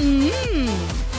Mmm.